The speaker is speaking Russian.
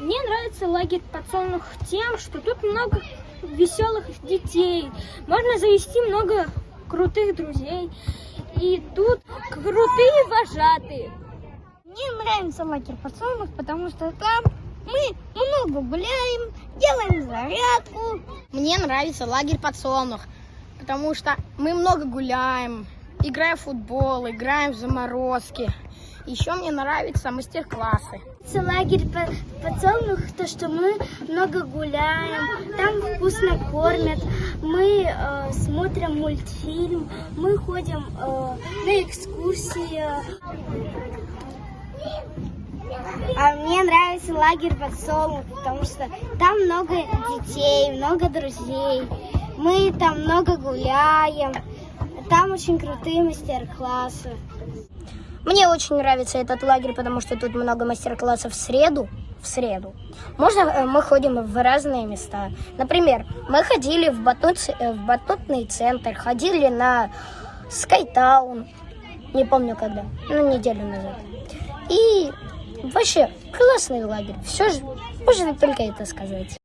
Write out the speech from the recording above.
Мне нравится лагерь подсолнух тем, что тут много веселых детей. Можно завести много крутых друзей. И тут крутые вожатые. Мне нравится лагерь подсолнух, потому что там мы много гуляем, делаем зарядку. Мне нравится лагерь подсолнух, потому что мы много гуляем, играем в футбол, играем в заморозки. Еще мне нравятся мастер-классы. Лагерь подсолнух, то, что мы много гуляем, там вкусно кормят, мы э, смотрим мультфильм, мы ходим э, на экскурсии. А мне нравится лагерь подсолнух, потому что там много детей, много друзей. Мы там много гуляем. Там очень крутые мастер-классы. Мне очень нравится этот лагерь, потому что тут много мастер-классов в среду. В среду. Можно э, мы ходим в разные места. Например, мы ходили в, батут, э, в батутный центр, ходили на Скайтаун. Не помню когда, ну неделю назад. И вообще классный лагерь. Все же можно только это сказать.